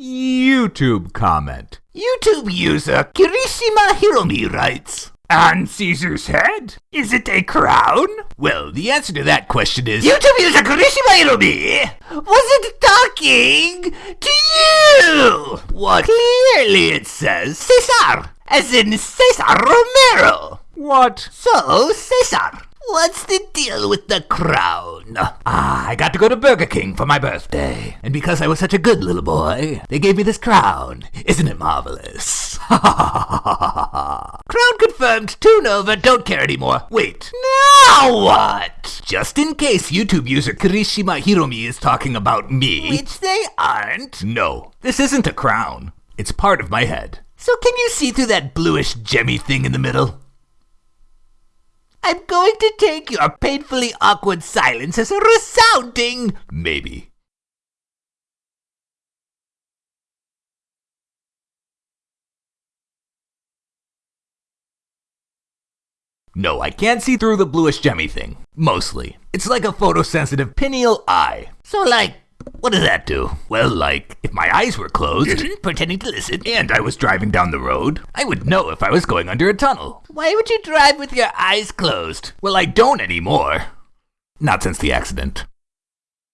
YouTube comment. YouTube user Kirishima Hiromi writes, On Caesar's head? Is it a crown? Well, the answer to that question is YouTube user Kirishima Hiromi wasn't talking to you! What clearly it says Caesar, as in Cesar Romero. What? So, Caesar, what's the deal with the crown? Ah, I got to go to Burger King for my birthday. And because I was such a good little boy, they gave me this crown. Isn't it marvelous? Ha ha ha ha ha! Crown confirmed. Tune over. Don't care anymore. Wait. Now what? Just in case YouTube user Kirishima Hiromi is talking about me. Which they aren't. No, this isn't a crown. It's part of my head. So can you see through that bluish gemmy thing in the middle? I'm going to take your painfully awkward silence as a resounding maybe. No, I can't see through the bluish gemmy thing. Mostly. It's like a photosensitive pineal eye. So like, what does that do? Well, like, if my eyes were closed, pretending to listen, and I was driving down the road, I would know if I was going under a tunnel. Why would you drive with your eyes closed? Well, I don't anymore. Not since the accident.